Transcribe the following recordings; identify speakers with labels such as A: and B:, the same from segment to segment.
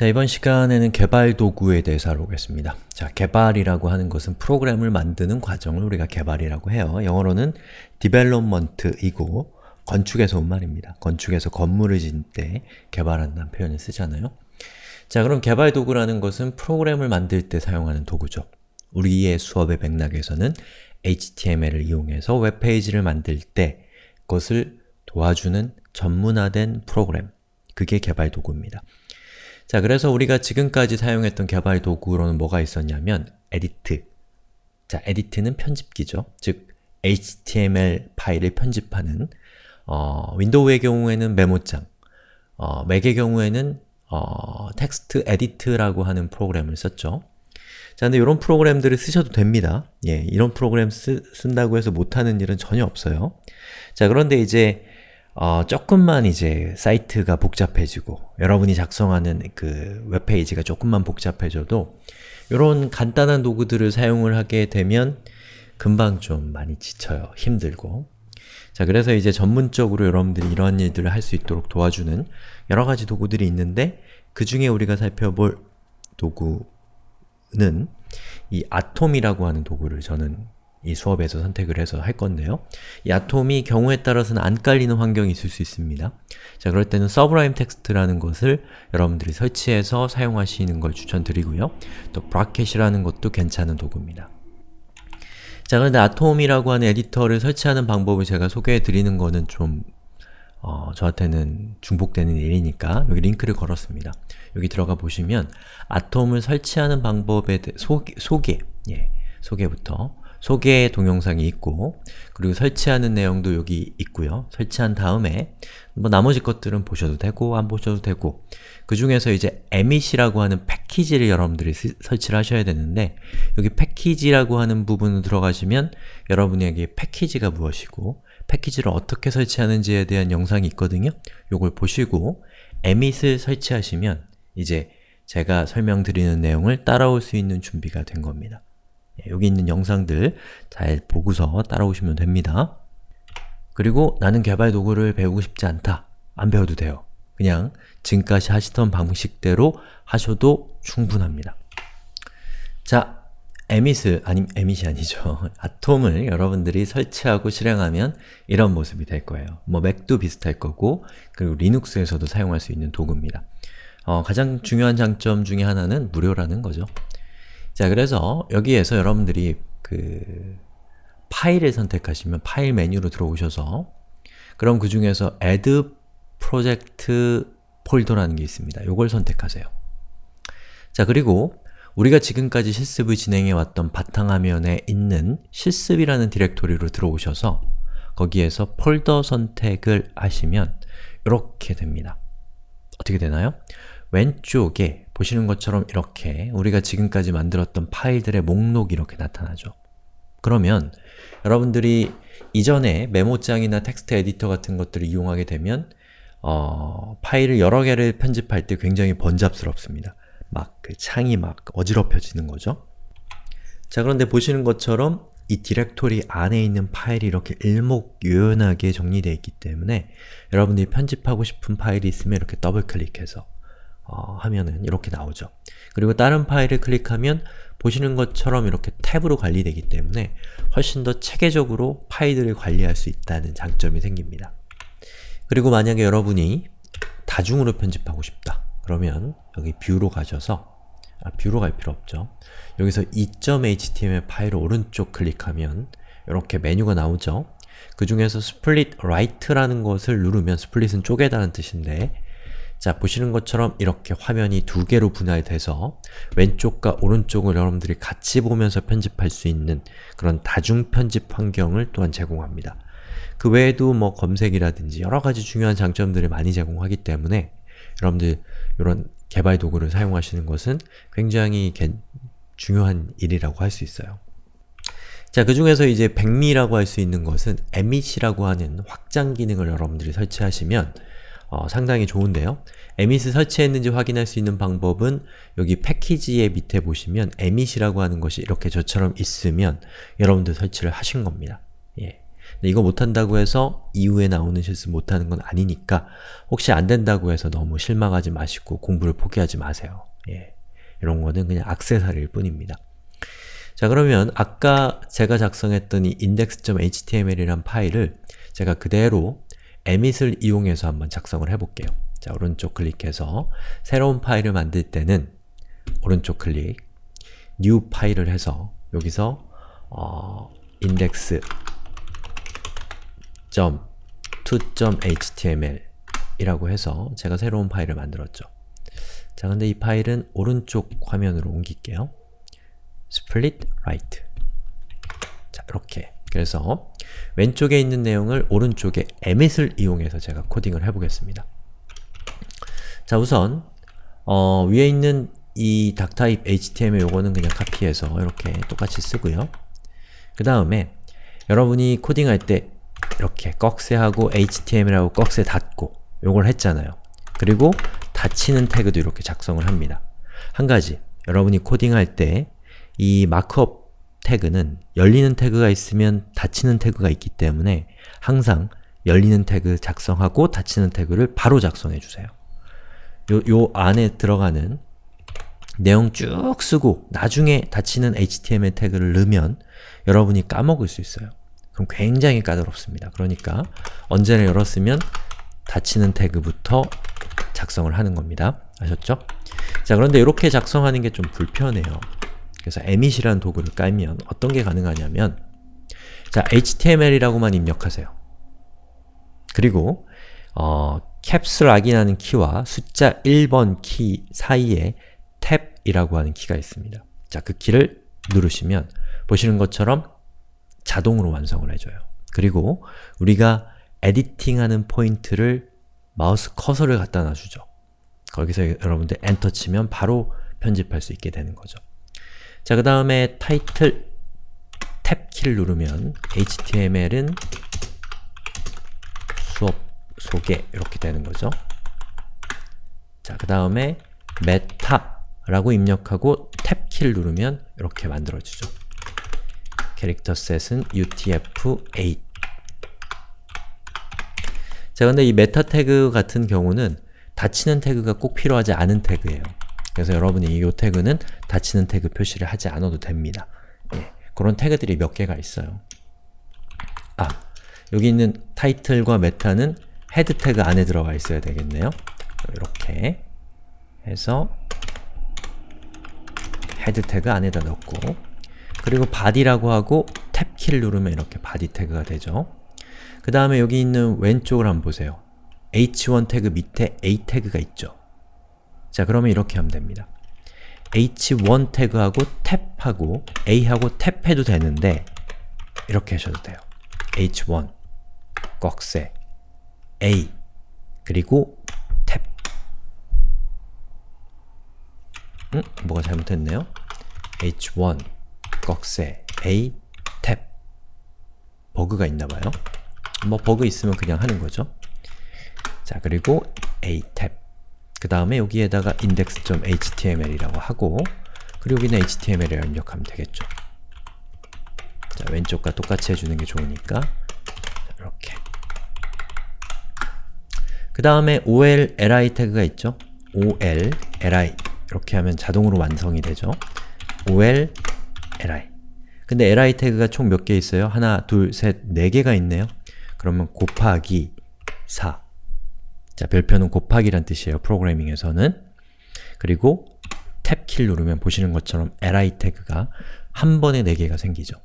A: 자, 이번 시간에는 개발 도구에 대해서 알아보겠습니다. 자, 개발이라고 하는 것은 프로그램을 만드는 과정을 우리가 개발이라고 해요. 영어로는 development이고 건축에서 온 말입니다. 건축에서 건물을 짓는 때 개발한다는 표현을 쓰잖아요. 자, 그럼 개발 도구라는 것은 프로그램을 만들 때 사용하는 도구죠. 우리의 수업의 맥락에서는 HTML을 이용해서 웹페이지를 만들 때 그것을 도와주는 전문화된 프로그램, 그게 개발 도구입니다. 자, 그래서 우리가 지금까지 사용했던 개발 도구로는 뭐가 있었냐면 editor 자, editor는 편집기죠. 즉, HTML 파일을 편집하는 어, 윈도우의 경우에는 메모장, 어, 맥의 경우에는 어, TextEdit라고 하는 프로그램을 썼죠. 자, 근데 이런 프로그램들을 쓰셔도 됩니다. 예, 이런 프로그램 쓰, 쓴다고 해서 못하는 일은 전혀 없어요. 자, 그런데 이제 어, 조금만 이제 사이트가 복잡해지고 여러분이 작성하는 그 웹페이지가 조금만 복잡해져도 이런 간단한 도구들을 사용을 하게 되면 금방 좀 많이 지쳐요. 힘들고 자 그래서 이제 전문적으로 여러분들이 이런 일들을 할 수 있도록 도와주는 여러 가지 도구들이 있는데 그 중에 우리가 살펴볼 도구는 이 아톰이라고 하는 도구를 저는 이 수업에서 선택을 해서 할 건데요. 이 Atom이 경우에 따라서는 안 깔리는 환경이 있을 수 있습니다. 자, 그럴 때는 Sublime Text라는 것을 여러분들이 설치해서 사용하시는 걸 추천드리고요. 또 Bracket이라는 것도 괜찮은 도구입니다. 자, 그런데 Atom이라고 하는 에디터를 설치하는 방법을 제가 소개해 드리는 거는 좀 어, 저한테는 중복되는 일이니까 여기 링크를 걸었습니다. 여기 들어가 보시면 아톰을 설치하는 방법에 소개, 소개, 예, 소개부터 소개 동영상이 있고 그리고 설치하는 내용도 여기 있고요. 설치한 다음에 뭐 나머지 것들은 보셔도 되고 안 보셔도 되고 그 중에서 이제 emit이라고 하는 패키지를 여러분들이 스, 설치를 하셔야 되는데 여기 패키지라고 하는 부분으로 들어가시면 여러분에게 패키지가 무엇이고 패키지를 어떻게 설치하는지에 대한 영상이 있거든요. 요걸 보시고 emit을 설치하시면 이제 제가 설명드리는 내용을 따라올 수 있는 준비가 된 겁니다. 예, 여기 있는 영상들 잘 보고서 따라오시면 됩니다. 그리고 나는 개발 도구를 배우고 싶지 않다. 안 배워도 돼요. 그냥 지금까지 하시던 방식대로 하셔도 충분합니다. 자, 에밋을, 아니, 에밋이 아니죠. 아톰을 여러분들이 설치하고 실행하면 이런 모습이 될 거예요. 뭐 맥도 비슷할 거고 그리고 리눅스에서도 사용할 수 있는 도구입니다. 어, 가장 중요한 장점 중에 하나는 무료라는 거죠. 자, 그래서 여기에서 여러분들이 그 파일을 선택하시면 파일 메뉴로 들어오셔서 그럼 그 중에서 add project 폴더라는 게 있습니다. 이걸 선택하세요. 자, 그리고 우리가 지금까지 실습을 진행해왔던 바탕화면에 있는 실습이라는 디렉토리로 들어오셔서 거기에서 폴더 선택을 하시면 이렇게 됩니다. 어떻게 되나요? 왼쪽에 보시는 것처럼 이렇게 우리가 지금까지 만들었던 파일들의 목록이 이렇게 나타나죠. 그러면 여러분들이 이전에 메모장이나 텍스트 에디터 같은 것들을 이용하게 되면 어, 파일을 여러 개를 편집할 때 굉장히 번잡스럽습니다. 막 그 창이 막 어지럽혀지는 거죠. 자 그런데 보시는 것처럼 이 디렉토리 안에 있는 파일이 이렇게 일목요연하게 정리되어 있기 때문에 여러분들이 편집하고 싶은 파일이 있으면 이렇게 더블 클릭해서 어, 하면은 이렇게 나오죠. 그리고 다른 파일을 클릭하면 보시는 것처럼 이렇게 탭으로 관리되기 때문에 훨씬 더 체계적으로 파일들을 관리할 수 있다는 장점이 생깁니다. 그리고 만약에 여러분이 다중으로 편집하고 싶다. 그러면 여기 view로 가셔서 아, 뷰로 갈 필요 없죠. 여기서 2.html 파일을 오른쪽 클릭하면 이렇게 메뉴가 나오죠. 그 중에서 split right라는 것을 누르면 split은 쪼개다는 뜻인데 자, 보시는 것처럼 이렇게 화면이 두 개로 분할돼서 왼쪽과 오른쪽을 여러분들이 같이 보면서 편집할 수 있는 그런 다중 편집 환경을 또한 제공합니다. 그 외에도 뭐 검색이라든지 여러 가지 중요한 장점들을 많이 제공하기 때문에 여러분들 이런 개발 도구를 사용하시는 것은 굉장히 중요한 일이라고 할 수 있어요. 자, 그 중에서 이제 백미라고 할 수 있는 것은 emit이라고 하는 확장 기능을 여러분들이 설치하시면 어, 상당히 좋은데요. emit을 설치했는지 확인할 수 있는 방법은 여기 패키지의 밑에 보시면 emit이라고 하는 것이 이렇게 저처럼 있으면 여러분들 설치를 하신 겁니다. 예. 이거 못한다고 해서 이후에 나오는 실수 못하는 건 아니니까 혹시 안 된다고 해서 너무 실망하지 마시고 공부를 포기하지 마세요. 예. 이런 거는 그냥 악세사리일 뿐입니다. 자 그러면 아까 제가 작성했던 이 index.html이란 파일을 제가 그대로 emit을 이용해서 한번 작성을 해볼게요. 자 오른쪽 클릭해서 새로운 파일을 만들 때는 오른쪽 클릭 new 파일을 해서 여기서 어, index .to.html 이라고 해서 제가 새로운 파일을 만들었죠. 자, 근데 이 파일은 오른쪽 화면으로 옮길게요. split right 자, 이렇게 그래서 왼쪽에 있는 내용을 오른쪽에 emit을 이용해서 제가 코딩을 해보겠습니다. 자, 우선 어, 위에 있는 이 닥타입 HTML 요거는 그냥 카피해서 이렇게 똑같이 쓰고요. 그 다음에 여러분이 코딩할 때 이렇게 꺽쇠하고 HTML하고 꺽쇠 닫고 요걸 했잖아요. 그리고 닫히는 태그도 이렇게 작성을 합니다. 한 가지, 여러분이 코딩할 때 이 마크업 태그는 열리는 태그가 있으면 닫히는 태그가 있기 때문에 항상 열리는 태그 작성하고 닫히는 태그를 바로 작성해주세요. 요, 요 안에 들어가는 내용 쭉 쓰고 나중에 닫히는 HTML 태그를 넣으면 여러분이 까먹을 수 있어요. 그럼 굉장히 까다롭습니다. 그러니까 언제나 열었으면 닫히는 태그부터 작성을 하는 겁니다. 아셨죠? 자 그런데 이렇게 작성하는 게 좀 불편해요. 그래서 emit이라는 도구를 깔면 어떤 게 가능하냐면 자, html이라고만 입력하세요. 그리고 어, 캡스락이라는 키와 숫자 1번 키 사이에 탭이라고 하는 키가 있습니다. 자, 그 키를 누르시면 보시는 것처럼 자동으로 완성을 해줘요. 그리고 우리가 editing하는 포인트를 마우스 커서를 갖다 놔주죠. 거기서 여러분들 엔터 치면 바로 편집할 수 있게 되는 거죠. 자, 그 다음에 타이틀 탭 키를 누르면 HTML은 수업 소개 이렇게 되는 거죠. 자, 그 다음에 meta라고 입력하고 탭 키를 누르면 이렇게 만들어지죠. character set은 utf-8 자, 근데 이 meta 태그 같은 경우는 닫히는 태그가 꼭 필요하지 않은 태그예요. 그래서 여러분이 이 태그는 닫히는 태그 표시를 하지 않아도 됩니다. 예, 그런 태그들이 몇 개가 있어요. 아, 여기 있는 타이틀과 meta는 head 태그 안에 들어가 있어야 되겠네요. 이렇게 해서 head 태그 안에다 넣고 그리고 body라고 하고 탭 키를 누르면 이렇게 body 태그가 되죠. 그 다음에 여기 있는 왼쪽을 한번 보세요. h1 태그 밑에 a 태그가 있죠. 자, 그러면 이렇게 하면 됩니다. h1 태그하고 탭하고 a하고 탭해도 되는데 이렇게 하셔도 돼요. h1 꺽쇠 a 그리고 탭 음? 뭐가 잘못했네요? h1 꺽쇠 a 탭 버그가 있나봐요. 뭐 버그 있으면 그냥 하는 거죠. 자, 그리고 a 탭 그 다음에 여기에다가 index.html이라고 하고 그리고 여기는 html을 입력하면 되겠죠. 자, 왼쪽과 똑같이 해주는 게 좋으니까 이렇게 그 다음에 ol, li 태그가 있죠? ol, li 이렇게 하면 자동으로 완성이 되죠. ol, li 근데 li 태그가 총 몇 개 있어요? 하나, 둘, 셋, 네 개가 있네요. 그러면 곱하기 4 자, 별표는 곱하기란 뜻이에요. 프로그래밍에서는 그리고 탭 키를 누르면 보시는 것처럼 li 태그가 한 번에 4개가 생기죠.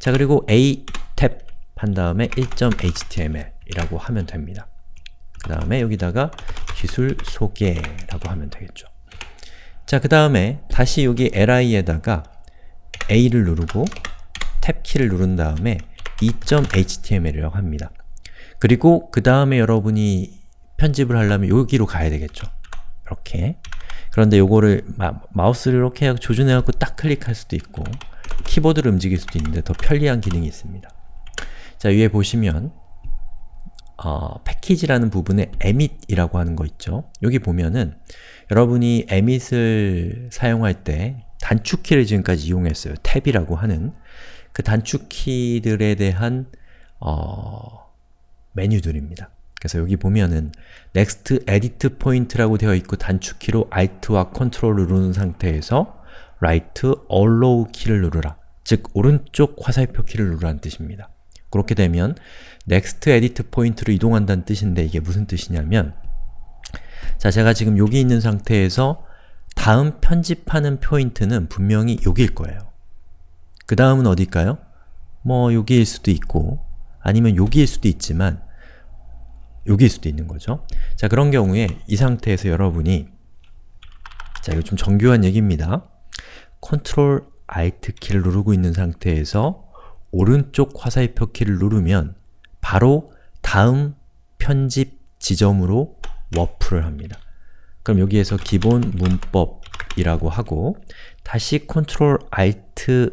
A: 자, 그리고 a 탭 한 다음에 1.html 이라고 하면 됩니다. 그 다음에 여기다가 기술 소개라고 하면 되겠죠. 자, 그 다음에 다시 여기 li에다가 a를 누르고 탭 키를 누른 다음에 2.html이라고 합니다. 그리고 그 다음에 여러분이 편집을 하려면 여기로 가야 되겠죠. 이렇게 그런데 요거를 마, 우스를 이렇게 조준해갖고 딱 클릭할 수도 있고 키보드를 움직일 수도 있는데 더 편리한 기능이 있습니다. 자, 위에 보시면 어, 패키지라는 부분에 emit이라고 하는 거 있죠. 여기 보면은 여러분이 emit을 사용할 때 단축키를 지금까지 이용했어요. 탭이라고 하는 그 단축키들에 대한 어, 메뉴들입니다. 그래서 여기 보면은 next edit point라고 되어 있고 단축키로 alt와 control을 누른 상태에서 right allow 키를 누르라. 즉, 오른쪽 화살표 키를 누르라는 뜻입니다. 그렇게 되면 next edit point로 이동한다는 뜻인데 이게 무슨 뜻이냐면 자, 제가 지금 여기 있는 상태에서 다음 편집하는 포인트는 분명히 여기일 거예요. 그 다음은 어딜까요? 뭐 여기일 수도 있고 아니면 여기일 수도 있지만 여기일 수도 있는 거죠. 자, 그런 경우에 이 상태에서 여러분이 자, 이거 좀 정교한 얘기입니다. Ctrl Alt 키를 누르고 있는 상태에서 오른쪽 화살표 키를 누르면 바로 다음 편집 지점으로 워프를 합니다. 그럼 여기에서 기본 문법이라고 하고 다시 Ctrl Alt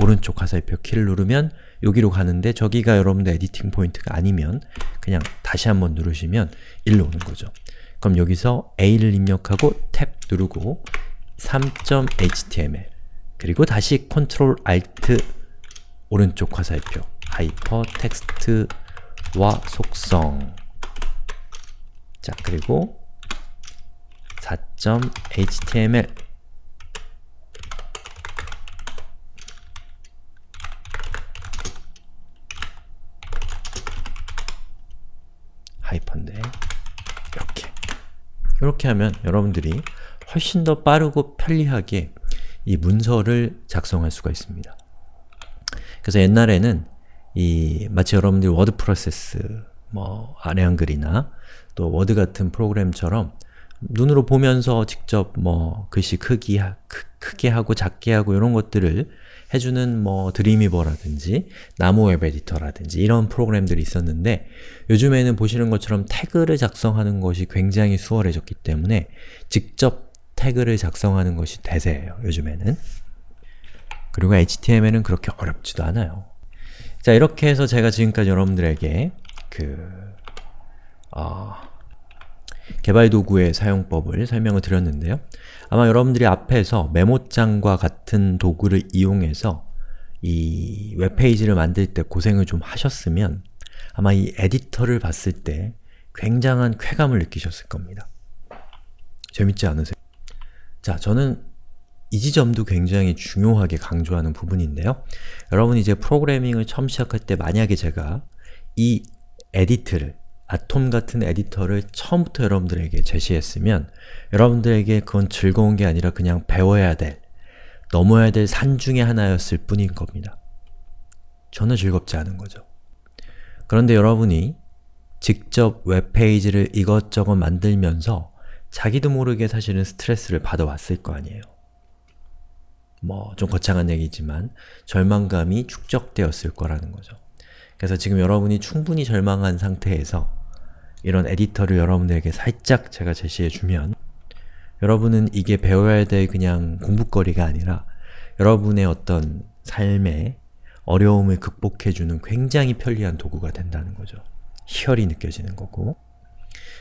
A: 오른쪽 화살표 키를 누르면 여기로 가는데 저기가 여러분들 editing 포인트가 아니면 그냥 다시 한번 누르시면 일로 오는 거죠. 그럼 여기서 A를 입력하고 탭 누르고 3.html 그리고 다시 Ctrl Alt 오른쪽 화살표 하이퍼 텍스트와 속성 자 그리고 4.html 하이퍼인데 이렇게 이렇게 하면 여러분들이 훨씬 더 빠르고 편리하게 이 문서를 작성할 수가 있습니다. 그래서 옛날에는 이 마치 여러분들이 워드 프로세스, 뭐 아래 한글이나 또 워드 같은 프로그램처럼 눈으로 보면서 직접 뭐 글씨 크기, 크, 크게 하고 작게 하고 이런 것들을 해주는 뭐 Dreamweaver라든지 나모 웹 에디터라든지 이런 프로그램들이 있었는데 요즘에는 보시는 것처럼 태그를 작성하는 것이 굉장히 수월해졌기 때문에 직접 태그를 작성하는 것이 대세예요, 요즘에는. 그리고 HTML은 그렇게 어렵지도 않아요. 자, 이렇게 해서 제가 지금까지 여러분들에게 그 어, 개발 도구의 사용법을 설명을 드렸는데요. 아마 여러분들이 앞에서 메모장과 같은 도구를 이용해서 이 웹페이지를 만들 때 고생을 좀 하셨으면 아마 이 에디터를 봤을 때 굉장한 쾌감을 느끼셨을 겁니다. 재밌지 않으세요? 자, 저는 이 지점도 굉장히 중요하게 강조하는 부분인데요. 여러분이 이제 프로그래밍을 처음 시작할 때 만약에 제가 이 에디트를 아톰 같은 에디터를 처음부터 여러분들에게 제시했으면 여러분들에게 그건 즐거운 게 아니라 그냥 배워야 될, 넘어야 될 산 중의 하나였을 뿐인 겁니다. 전혀 즐겁지 않은 거죠. 그런데 여러분이 직접 웹페이지를 이것저것 만들면서 자기도 모르게 사실은 스트레스를 받아왔을 거 아니에요. 뭐, 좀 거창한 얘기지만 절망감이 축적되었을 거라는 거죠. 그래서 지금 여러분이 충분히 절망한 상태에서 이런 에디터를 여러분들에게 살짝 제가 제시해주면 여러분은 이게 배워야 될 그냥 공부거리가 아니라 여러분의 어떤 삶의 어려움을 극복해주는 굉장히 편리한 도구가 된다는 거죠. 희열이 느껴지는 거고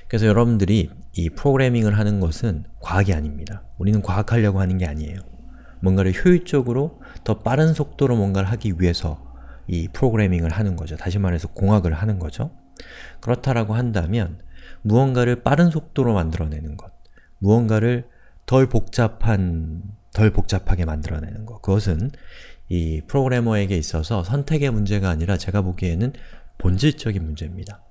A: 그래서 여러분들이 이 프로그래밍을 하는 것은 과학이 아닙니다. 우리는 과학하려고 하는 게 아니에요. 뭔가를 효율적으로 더 빠른 속도로 뭔가를 하기 위해서 이 프로그래밍을 하는 거죠. 다시 말해서 공학을 하는 거죠. 그렇다라고 한다면 무언가를 빠른 속도로 만들어내는 것, 무언가를 덜 복잡한, 덜 복잡하게 만들어내는 것 그것은 이 프로그래머에게 있어서 선택의 문제가 아니라 제가 보기에는 본질적인 문제입니다.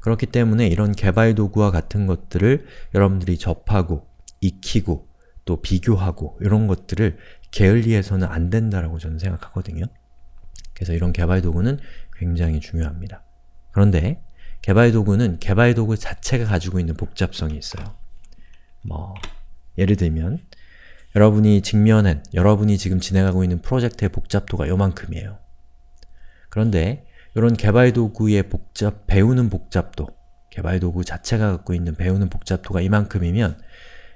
A: 그렇기 때문에 이런 개발 도구와 같은 것들을 여러분들이 접하고, 익히고, 또 비교하고 이런 것들을 게을리해서는 안 된다라고 저는 생각하거든요. 그래서 이런 개발 도구는 굉장히 중요합니다. 그런데 개발 도구는 개발 도구 자체가 가지고 있는 복잡성이 있어요. 뭐 예를 들면 여러분이 직면한, 여러분이 지금 진행하고 있는 프로젝트의 복잡도가 요만큼이에요. 그런데 이런 개발 도구의 복잡, 배우는 복잡도, 개발 도구 자체가 갖고 있는 배우는 복잡도가 이만큼이면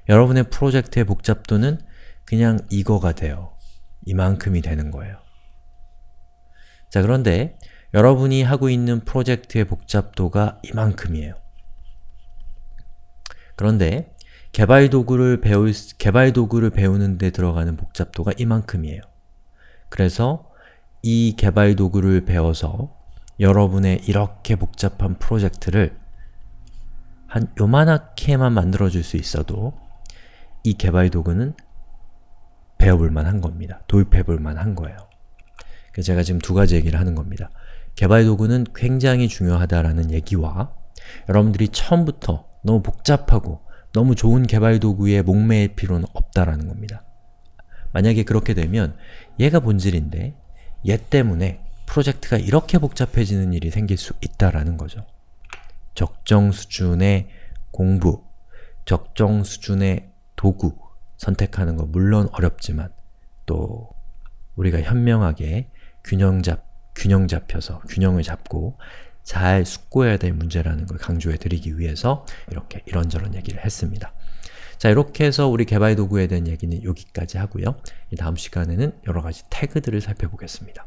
A: 여러분의 프로젝트의 복잡도는 그냥 이거가 돼요. 이만큼이 되는 거예요. 자 그런데 여러분이 하고 있는 프로젝트의 복잡도가 이만큼이에요. 그런데 개발 도구를 배울, 개발 도구를 배우는 데 들어가는 복잡도가 이만큼이에요. 그래서 이 개발 도구를 배워서 여러분의 이렇게 복잡한 프로젝트를 한 요만하게만 만들어줄 수 있어도 이 개발 도구는 배워볼 만한 겁니다. 도입해볼 만한 거예요. 제가 지금 두 가지 얘기를 하는 겁니다. 개발 도구는 굉장히 중요하다라는 얘기와 여러분들이 처음부터 너무 복잡하고 너무 좋은 개발 도구에 목매일 필요는 없다라는 겁니다. 만약에 그렇게 되면 얘가 본질인데 얘 때문에 프로젝트가 이렇게 복잡해지는 일이 생길 수 있다라는 거죠. 적정 수준의 공부, 적정 수준의 도구 선택하는 거 물론 어렵지만 또 우리가 현명하게 균형 잡, 균형 잡혀서 균형을 잡고 잘 숙고해야 될 문제라는 걸 강조해 드리기 위해서 이렇게 이런저런 얘기를 했습니다. 자, 이렇게 해서 우리 개발 도구에 대한 얘기는 여기까지 하고요. 이 다음 시간에는 여러 가지 태그들을 살펴보겠습니다.